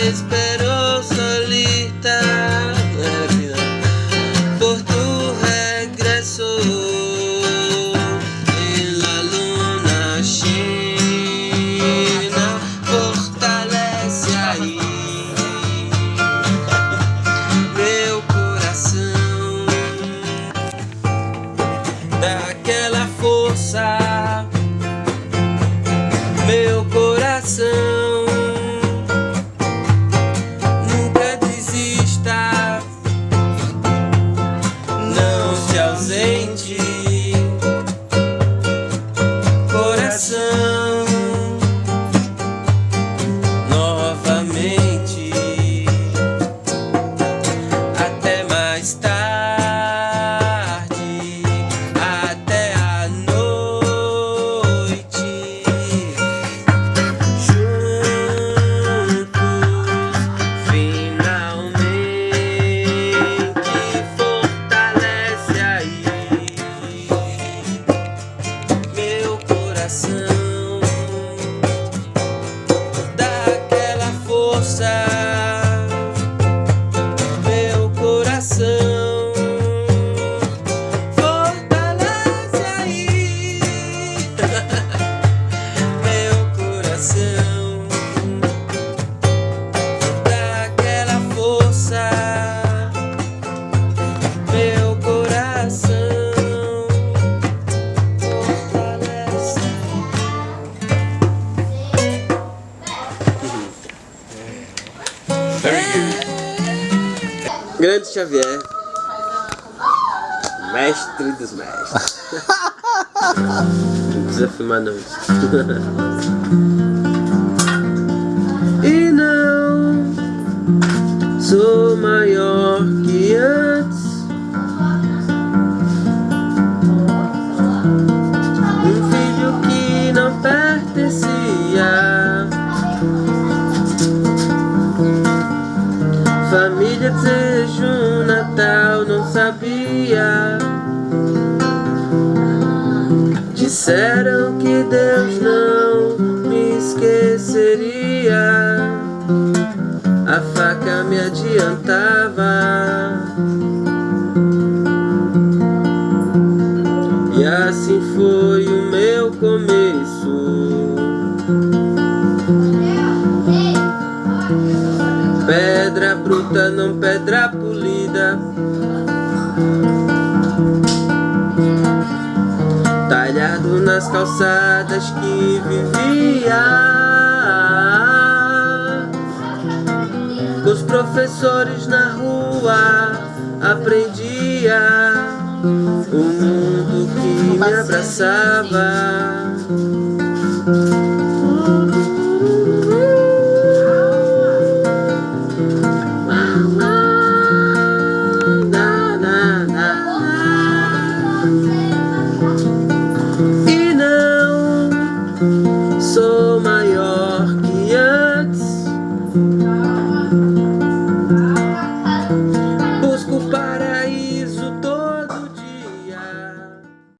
esperó solita por tu regreso en la luna china fortalece aí meu coração. Daquela força meu coração coração. Daquela força Grande Xavier. Mestre dos mestres. Não precisa filmar não E não sou maior que antes Família desejo um Natal, não sabia. Disseram que Deus não me esqueceria. A faca me adiantava. E assim foi o meu começo Pedra bruta, não pedra polida. Talhado nas calçadas que vivia. Com os professores na rua Aprendia O mundo que me abraçava